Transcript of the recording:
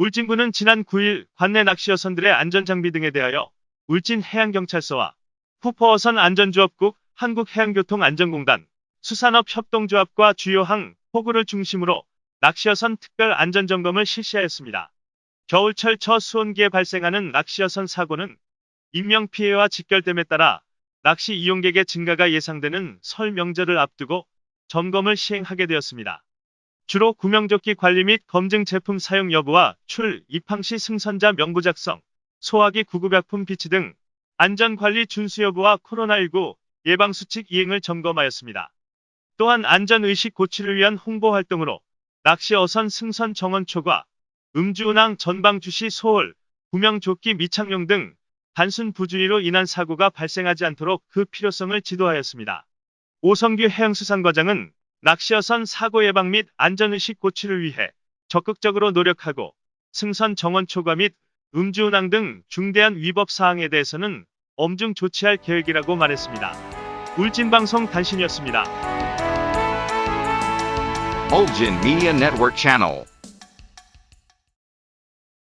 울진군은 지난 9일 관내 낚시어선들의 안전장비 등에 대하여 울진 해양경찰서와 후포어선 안전조업국 한국해양교통안전공단 수산업협동조합과 주요 항, 포구를 중심으로 낚시어선 특별 안전점검을 실시하였습니다. 겨울철 저 수온기에 발생하는 낚시어선 사고는 인명피해와 직결됨에 따라 낚시 이용객의 증가가 예상되는 설 명절을 앞두고 점검을 시행하게 되었습니다. 주로 구명조끼 관리 및 검증 제품 사용 여부와 출, 입항 시 승선자 명부 작성, 소화기 구급약품 비치 등 안전관리 준수 여부와 코로나19 예방수칙 이행을 점검하였습니다. 또한 안전의식 고취를 위한 홍보 활동으로 낚시 어선 승선 정원 초과, 음주운항 전방 주시 소홀, 구명조끼 미착용 등 단순 부주의로 인한 사고가 발생하지 않도록 그 필요성을 지도하였습니다. 오성규 해양수산과장은 낚시어선 사고 예방 및 안전의식 고취를 위해 적극적으로 노력하고 승선 정원 초과 및 음주운항 등 중대한 위법 사항에 대해서는 엄중 조치할 계획이라고 말했습니다. 울진방송 단신이었습니다. Ulgin Media Network.